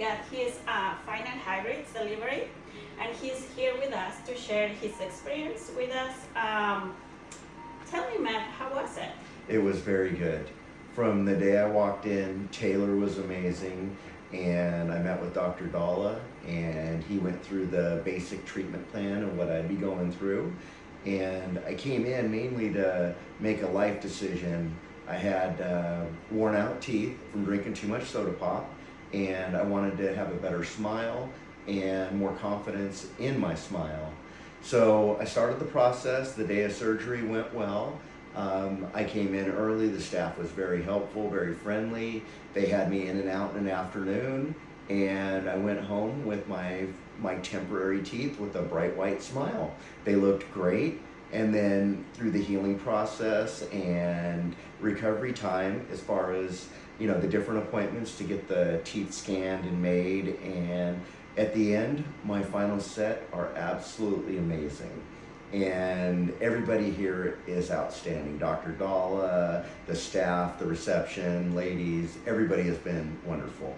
got his uh, final hybrids delivery, and he's here with us to share his experience with us. Um, tell me, Matt, how was it? It was very good. From the day I walked in, Taylor was amazing, and I met with Dr. Dalla, and he went through the basic treatment plan of what I'd be going through. And I came in mainly to make a life decision. I had uh, worn out teeth from drinking too much soda pop, and I wanted to have a better smile and more confidence in my smile. So I started the process. The day of surgery went well. Um, I came in early. The staff was very helpful, very friendly. They had me in and out in an afternoon, and I went home with my my temporary teeth with a bright white smile. They looked great. And then through the healing process and recovery time, as far as you know, the different appointments to get the teeth scanned and made, and at the end, my final set are absolutely amazing and everybody here is outstanding. Dr. Dalla, the staff, the reception, ladies, everybody has been wonderful.